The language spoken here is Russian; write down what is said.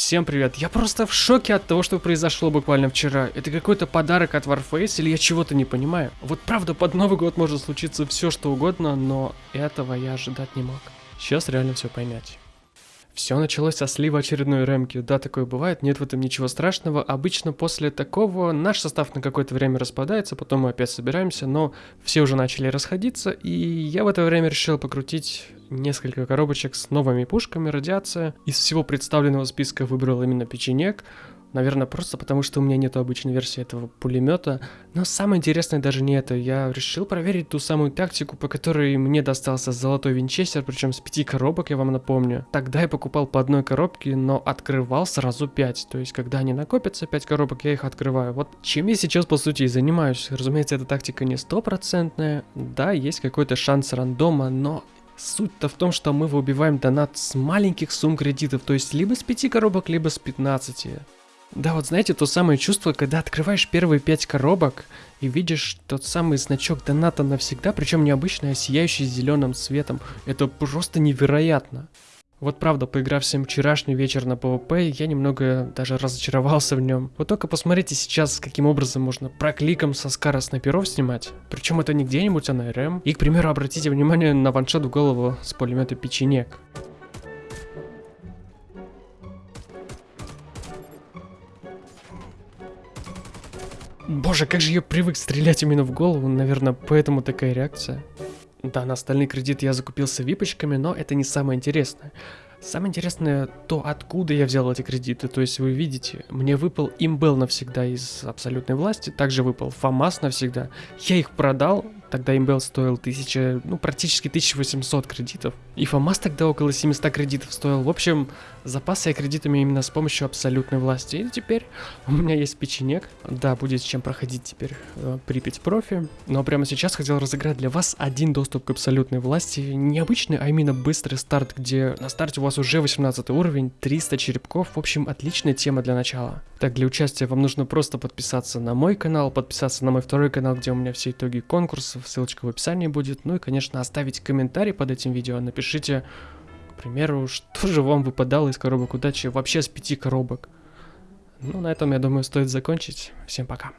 Всем привет, я просто в шоке от того, что произошло буквально вчера. Это какой-то подарок от Warface или я чего-то не понимаю? Вот правда, под Новый год может случиться все что угодно, но этого я ожидать не мог. Сейчас реально все поймете. Все началось со слива очередной ремки. Да, такое бывает, нет в этом ничего страшного. Обычно после такого наш состав на какое-то время распадается, потом мы опять собираемся, но все уже начали расходиться, и я в это время решил покрутить несколько коробочек с новыми пушками, радиация. Из всего представленного списка выбрал именно печенек. Наверное, просто потому, что у меня нет обычной версии этого пулемета. Но самое интересное даже не это. Я решил проверить ту самую тактику, по которой мне достался золотой винчестер, причем с пяти коробок, я вам напомню. Тогда я покупал по одной коробке, но открывал сразу пять. То есть, когда они накопятся, пять коробок, я их открываю. Вот чем я сейчас, по сути, и занимаюсь. Разумеется, эта тактика не стопроцентная. Да, есть какой-то шанс рандома, но Суть-то в том, что мы выбиваем донат с маленьких сумм кредитов, то есть либо с 5 коробок, либо с 15. Да, вот знаете, то самое чувство, когда открываешь первые пять коробок и видишь тот самый значок доната навсегда, причем необычный, а сияющий зеленым цветом. Это просто невероятно. Вот правда, поиграв всем вчерашний вечер на PvP, я немного даже разочаровался в нем. Вот только посмотрите сейчас, каким образом можно прокликом со скара снайперов снимать. Причем это не где-нибудь, а на РМ. И, к примеру, обратите внимание на ваншот в голову с пулемета печенек. Боже, как же я привык стрелять именно в голову, наверное, поэтому такая реакция. Да, на остальные кредиты я закупился випочками, но это не самое интересное. Самое интересное то, откуда я взял эти кредиты. То есть вы видите, мне выпал имбел навсегда из абсолютной власти, также выпал ФАМАС навсегда. Я их продал, Тогда имбел стоил 1000, ну практически 1800 кредитов. И ФАМАС тогда около 700 кредитов стоил. В общем, запасы я кредитами именно с помощью абсолютной власти. И теперь у меня есть печенек. Да, будет чем проходить теперь э, Припять профи. Но прямо сейчас хотел разыграть для вас один доступ к абсолютной власти. Необычный, а именно быстрый старт, где на старте у вас уже 18 уровень, 300 черепков. В общем, отличная тема для начала. Так, для участия вам нужно просто подписаться на мой канал, подписаться на мой второй канал, где у меня все итоги конкурса ссылочка в описании будет. Ну и, конечно, оставить комментарий под этим видео. Напишите, к примеру, что же вам выпадало из коробок удачи вообще с пяти коробок. Ну, на этом, я думаю, стоит закончить. Всем пока.